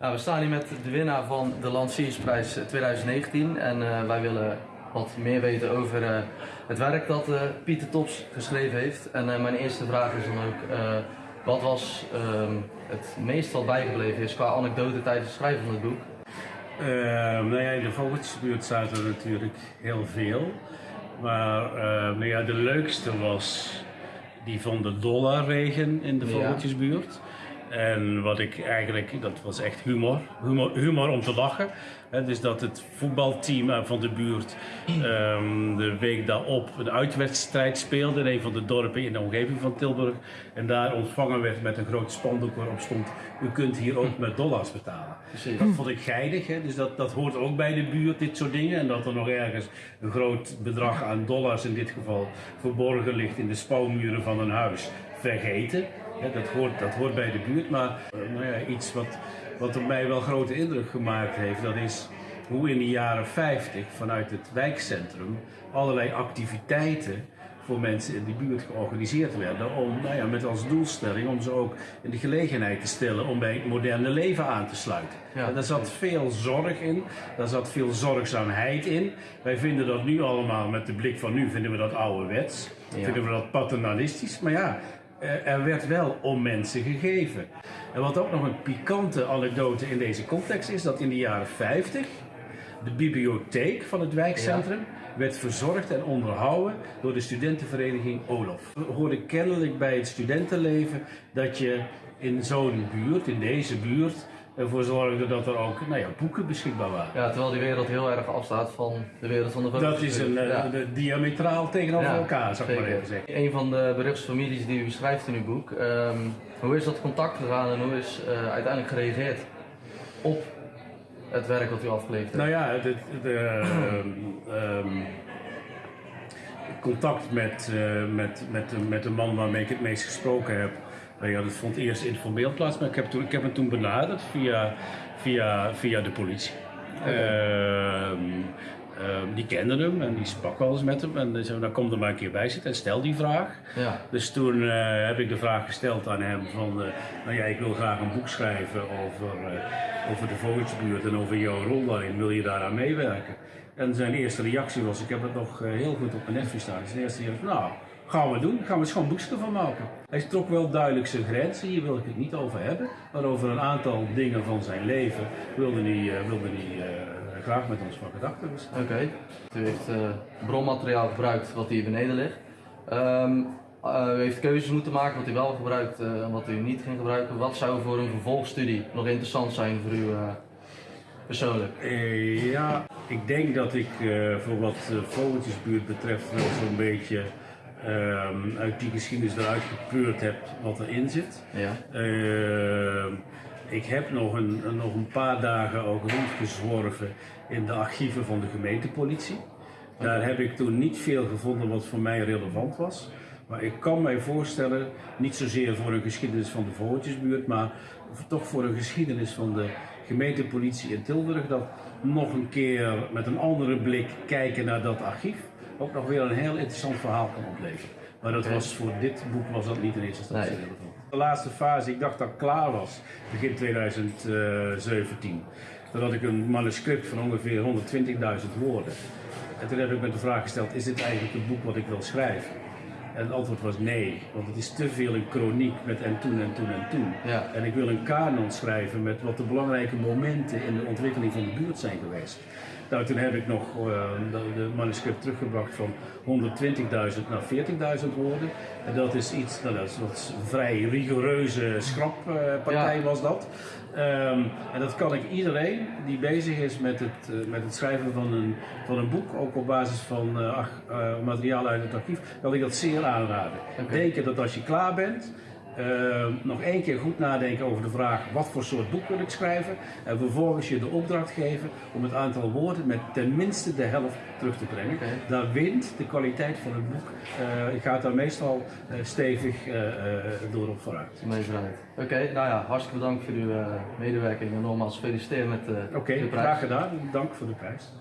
Nou, we staan hier met de winnaar van de Lanciersprijs 2019 en uh, wij willen wat meer weten over uh, het werk dat uh, Pieter Tops geschreven heeft. En mijn eerste vraag is dan ook, wat was ehm, het meest wat bijgebleven is qua anekdote tijdens het schrijven van het boek? nou ja, in de vogeltjesbuurt zaten er natuurlijk heel veel. Maar nou ja, de leukste was die van de dollarregen in de vogeltjesbuurt. En wat ik eigenlijk, dat was echt humor, humor, humor om te lachen. He, dus dat het voetbalteam van de buurt um, de week daarop een uitwedstrijd speelde in een van de dorpen in de omgeving van Tilburg. En daar ontvangen werd met een groot spandoek waarop stond, u kunt hier ook met dollars betalen. Dat vond ik geinig, dus dat, dat hoort ook bij de buurt, dit soort dingen. En dat er nog ergens een groot bedrag aan dollars in dit geval verborgen ligt in de spouwmuren van een huis. Vergeten dat, hoort, dat hoort bij de buurt, maar eh, nou ja, iets wat, wat op mij wel grote indruk gemaakt heeft, dat is hoe in de jaren 50 vanuit het wijkcentrum allerlei activiteiten voor mensen in die buurt georganiseerd werden. Om, nou ja, met als doelstelling om ze ook in de gelegenheid te stellen om bij het moderne leven aan te sluiten. Ja, en daar zat veel zorg in, daar zat veel zorgzaamheid in. Wij vinden dat nu allemaal, met de blik van nu, vinden we dat ouderwets. Ja. Vinden we dat paternalistisch. Maar ja, er werd wel om mensen gegeven. En wat ook nog een pikante anekdote in deze context is, dat in de jaren 50 de bibliotheek van het wijkcentrum werd verzorgd en onderhouden door de studentenvereniging Olof. We hoorden kennelijk bij het studentenleven dat je in zo'n buurt, in deze buurt, ervoor zorgde dat er ook nou ja, boeken beschikbaar waren. Ja, terwijl die wereld heel erg afstaat van de wereld van de foto's. Dat is een, eh, de, diametraal tegenover elkaar, zou ik maar even zeggen. Een van de beruchtste families die u beschrijft in uw boek. Um, hoe is dat contact gegaan en hoe is uh, uiteindelijk gereageerd op het werk dat u afgeleverd heeft? Nou ja, de, de um, contact met, uh, met, met, met de man waarmee ik het meest gesproken heb ja, dat vond eerst informeel plaats, maar ik heb, toen, ik heb hem toen benaderd via, via, via de politie. Ehm, ehm, die kenden hem en die sprak wel eens met hem. En zei, nou kom er maar een keer bij zitten en stel die vraag. Ja. Dus toen uh, heb ik de vraag gesteld aan hem van, uh, nou ja, ik wil graag een boek schrijven over, uh, over de Vogeltjesbuurt en over jouw rol daarin. Wil je daaraan meewerken? En zijn eerste reactie was, ik heb het nog heel goed op mijn netvlies staan. Zijn eerste reactie nou, Gaan we doen, gaan we schoon boekje van maken. Hij trok wel duidelijk zijn grenzen, hier wil ik het niet over hebben. Maar over een aantal dingen van zijn leven wilde hij, uh, wilde hij uh, graag met ons van gedachten Oké, okay. u heeft uh, bronmateriaal gebruikt wat hier beneden ligt. Um, u heeft keuzes moeten maken wat u wel gebruikt en wat u niet ging gebruiken. Wat zou voor een vervolgstudie nog interessant zijn voor u persoonlijk? ja, ik denk dat ik voor wat vogeltjesbuurt betreft wel zo'n beetje uh, uit die geschiedenis eruit gepeurd heb wat erin zit. Ja. Uh, ik heb nog een, nog een paar dagen ook rondgezworven in de archieven van de gemeentepolitie. Daar heb ik toen niet veel gevonden wat voor mij relevant was. Maar ik kan mij voorstellen, niet zozeer voor een geschiedenis van de Vogeltjesbuurt, maar toch voor een geschiedenis van de gemeentepolitie in Tilburg, dat nog een keer met een andere blik kijken naar dat archief ook nog weer een heel interessant verhaal kan opleveren. Maar dat was voor dit boek was dat niet in eerste instantie nee. relevant. De laatste fase, ik dacht dat ik klaar was, begin 2017. Dan had ik een manuscript van ongeveer 120.000 woorden. En toen heb ik me de vraag gesteld, is dit eigenlijk het boek wat ik wil schrijven? En het antwoord was nee, want het is te veel een chroniek met en toen en toen en toen. Ja. En ik wil een kanon schrijven met wat de belangrijke momenten in de ontwikkeling van de buurt zijn geweest. Nou, toen heb ik nog uh, de, de, manuscript teruggebracht van 120.000 naar 40.000 woorden. En dat is iets, nou, dat is, een vrij rigoureuze schrappartij uh, was dat. Um, en dat kan ik iedereen die bezig is met het, uh, met het schrijven van een, van een boek, ook op basis van materiaal uit het archief, kan ik dat zeer aanraden. Okay. Denken dat als je klaar bent, uh, nog één keer goed nadenken over de vraag wat voor soort boek wil ik schrijven. En vervolgens je de opdracht geven om het aantal woorden met tenminste de helft terug te brengen. Okay. Daar wint de kwaliteit van het boek. Uh, ik ga daar meestal uh, stevig door op vooruit. Mee vooruit. Oké, okay, nou ja, hartstikke bedankt voor uw medewerking en nogmaals gefeliciteerd met de, okay, de prijs. Oké, graag gedaan. Dank voor de prijs.